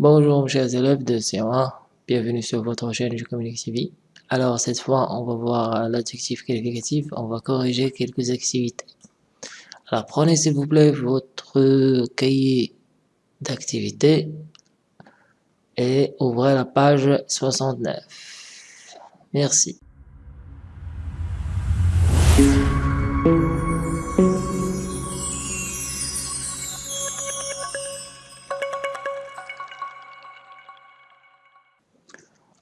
Bonjour chers élèves de C1, bienvenue sur votre chaîne Je Communique. Alors cette fois, on va voir l'adjectif qualificatif, on va corriger quelques activités. Alors prenez s'il vous plaît votre cahier d'activités et ouvrez la page 69. Merci.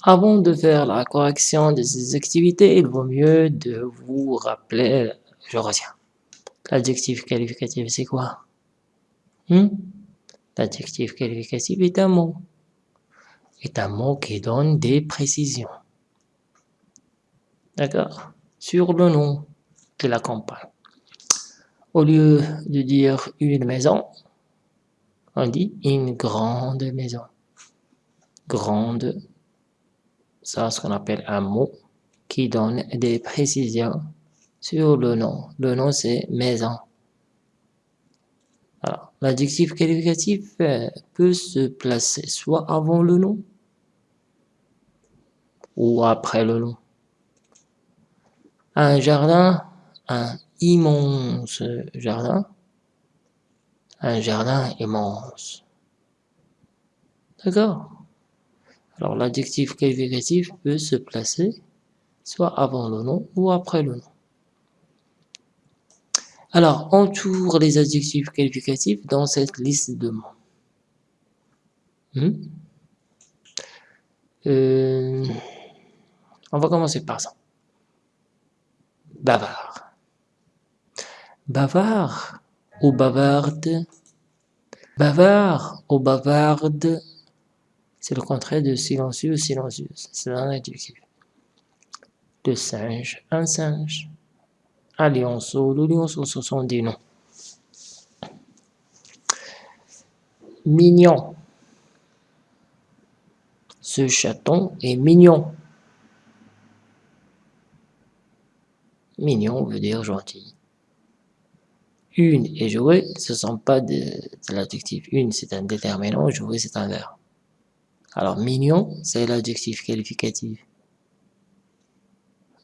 Avant de faire la correction de ces activités, il vaut mieux de vous rappeler, je retiens, l'adjectif qualificatif c'est quoi? Hmm? L'adjectif qualificatif est un mot, est un mot qui donne des précisions, d'accord, sur le nom qui l'accompagne. Au lieu de dire une maison, on dit une grande maison, grande ça ce qu'on appelle un mot qui donne des précisions sur le nom. Le nom c'est maison. Alors, l'adjectif qualificatif euh, peut se placer soit avant le nom ou après le nom. Un jardin, un immense jardin, un jardin immense. D'accord? Alors l'adjectif qualificatif peut se placer soit avant le nom ou après le nom. Alors, entoure les adjectifs qualificatifs dans cette liste de mots. Hmm? Euh, on va commencer par ça. Bavard. Bavard ou bavarde? Bavard ou bavarde c'est le contraire de silencieux, silencieuse. C'est un adjectif. Le singe, un singe. Un lionceau, le lionceau, ce sont des noms. Mignon. Ce chaton est mignon. Mignon veut dire gentil. Une et jouer, ce ne sont pas de, de l'adjectif. Une, c'est un déterminant, jouer, c'est un verbe. Alors, mignon, c'est l'adjectif qualificatif.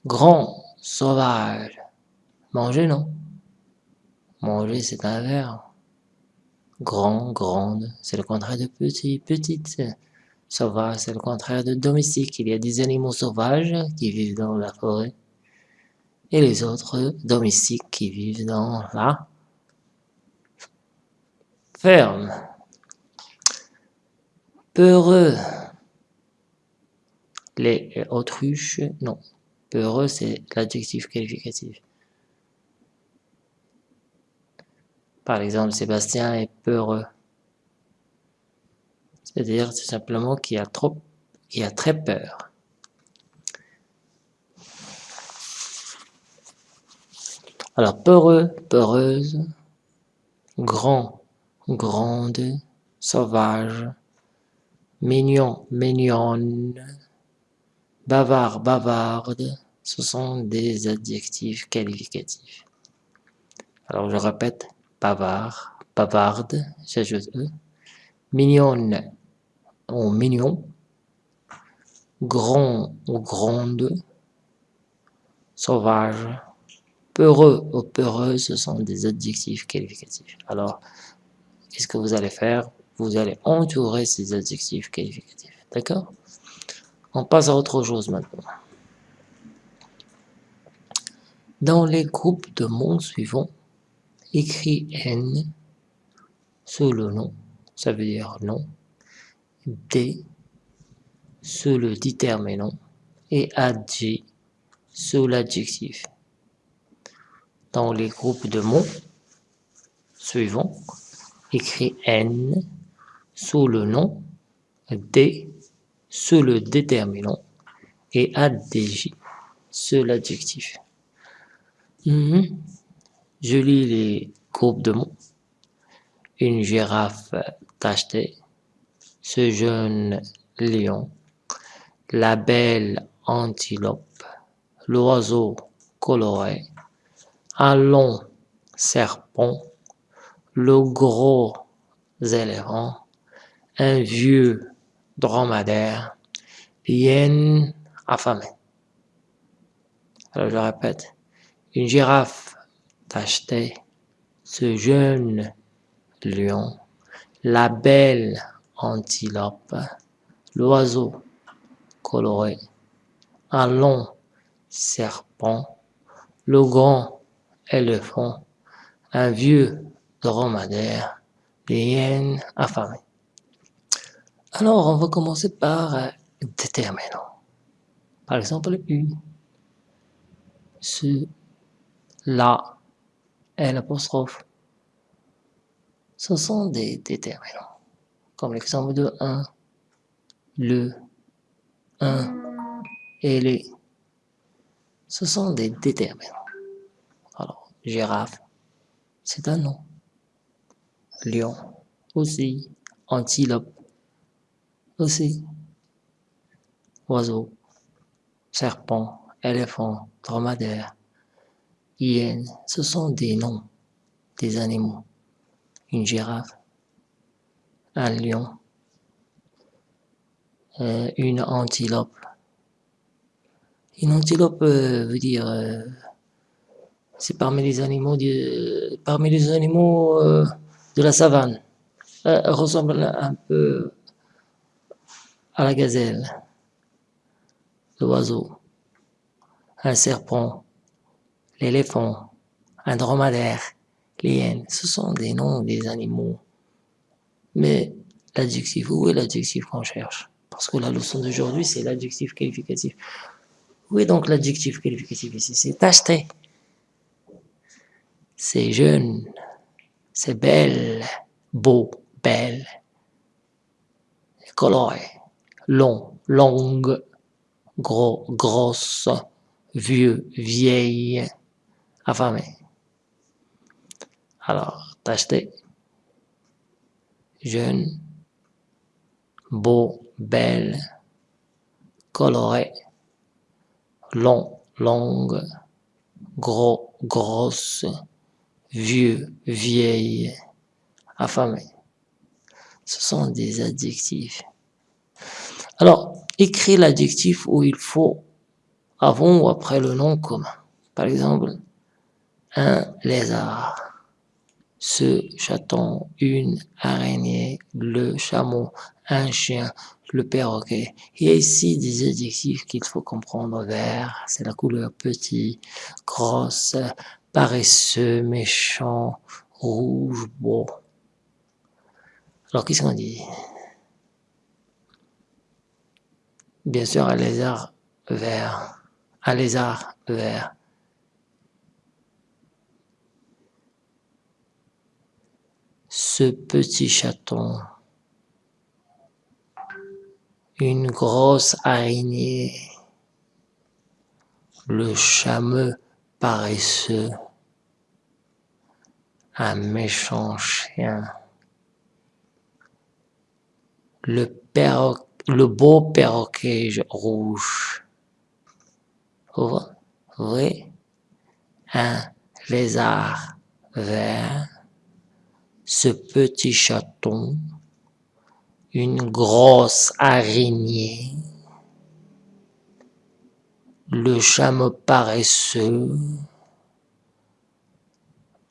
Grand, sauvage. Manger, non? Manger, c'est un verbe. Grand, grande, c'est le contraire de petit, petite. Sauvage, c'est le contraire de domestique. Il y a des animaux sauvages qui vivent dans la forêt. Et les autres domestiques qui vivent dans la ferme peureux. Les autruches, non. Peureux, c'est l'adjectif qualificatif. Par exemple, Sébastien est peureux. C'est-à-dire tout simplement qu'il a trop, qu'il a très peur. Alors, peureux, peureuse, grand, grande, sauvage, mignon, mignonne, bavard, bavarde, ce sont des adjectifs qualificatifs. Alors je répète, bavard, bavarde, j'ajoute E, mignonne ou mignon, grand ou grande, sauvage, peureux ou peureuse, ce sont des adjectifs qualificatifs. Alors, qu'est-ce que vous allez faire? Vous allez entourer ces adjectifs qualificatifs. D'accord? On passe à autre chose maintenant. Dans les groupes de mots suivants, écrit N sous le nom, ça veut dire nom, D sous le déterminant et AG sous l'adjectif. Dans les groupes de mots suivants, écrit N sous le nom, D sous le déterminant et ADJ sous l'adjectif. Mhm. Je lis les groupes de mots. Une girafe tachetée, ce jeune lion, la belle antilope, l'oiseau coloré, un long serpent, le gros éléphant, un vieux dromadaire, hyène affamée. Alors je répète, une girafe tachetait, ce jeune lion, la belle antilope, l'oiseau coloré, un long serpent, le grand éléphant, un vieux dromadaire, des hyènes affamées. Alors, on va commencer par euh, déterminant. Par exemple, une, ce, la, et l'apostrophe. Ce sont des déterminants. Comme l'exemple de un, le, un et les. Ce sont des déterminants. Alors, girafe, c'est un nom. Lion, aussi. Antilope, aussi. Oiseau, serpent, éléphant, dromadaire, hyène, ce sont des noms des animaux. Une girafe, un lion, euh, une antilope. Une antilope euh, veut dire, euh, c'est parmi les animaux, animaux de la savane. Ressemble un peu à la gazelle, l'oiseau, un serpent, l'éléphant, un dromadaire, l'hyène. Ce sont des noms des animaux. Mais l'adjectif, où est l'adjectif qu'on cherche? Parce que la leçon d'aujourd'hui, c'est l'adjectif qualificatif. Où est donc l'adjectif qualificatif ici? C'est acheté. C'est jeune. C'est belle. Beau. Belle. Coloré long, longue, gros, grosse, vieux, vieille, affamé. Alors, t'acheter jeune, beau, belle, coloré, long, longue, gros, grosse, vieux, vieille, affamé. Ce sont des adjectifs alors, écris l'adjectif où il faut avant ou après le nom commun. Par exemple, un lézard, ce chaton, une araignée, le chameau, un chien, le perroquet. Il y a ici des adjectifs qu'il faut comprendre. Vert, c'est la couleur petit, grosse, paresseux, méchant, rouge, beau. Alors, qu'est-ce qu'on dit? Bien sûr, un lézard vert. Un lézard vert. Ce petit chaton. Une grosse araignée. Le chameux paresseux. Un méchant chien. Le perroquet le beau perroquet rouge. Un lézard vert, ce petit chaton, une grosse araignée, le chameau paresseux,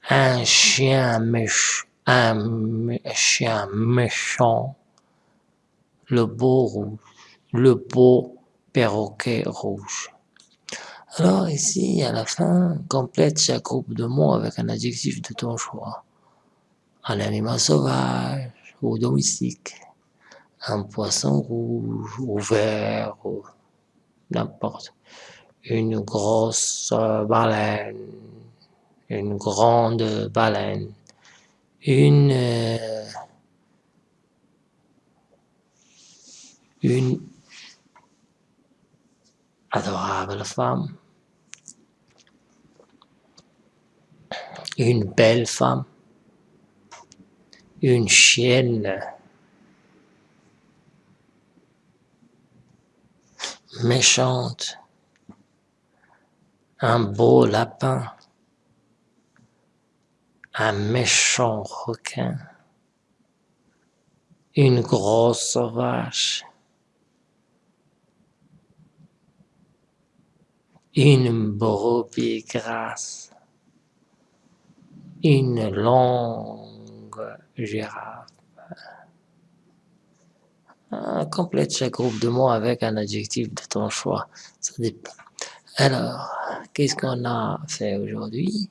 un chien méchant, un chien méchant, le beau rouge, le beau perroquet rouge. Alors ici, à la fin, complète chaque groupe de mots avec un adjectif de ton choix. Un animal sauvage ou domestique, un poisson rouge ou vert ou n'importe. Une grosse baleine, une grande baleine, une euh, une adorable femme, une belle femme, une chienne. Méchante, un beau lapin, un méchant requin, une grosse vache, une brebis grasse, une longue girafe. complète chaque groupe de mots avec un adjectif de ton choix. Alors, qu'est-ce qu'on a fait aujourd'hui?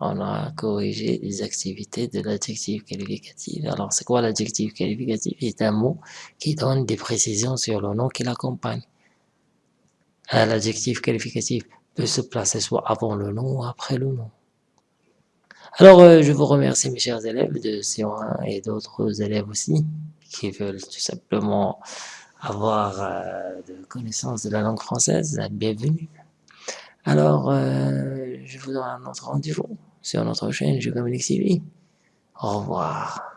On a corrigé les activités de l'adjectif qualificatif. Alors, c'est quoi l'adjectif qualificatif? C'est un mot qui donne des précisions sur le nom qui l'accompagne. L'adjectif qualificatif peut se placer soit avant le nom ou après le nom. Alors, euh, je vous remercie mes chers élèves de CO1 et d'autres élèves aussi qui veulent tout simplement avoir euh, de connaissances de la langue française. Bienvenue. Alors, euh, je vous donne un autre rendez-vous sur notre chaîne Je Communique TV. Au revoir.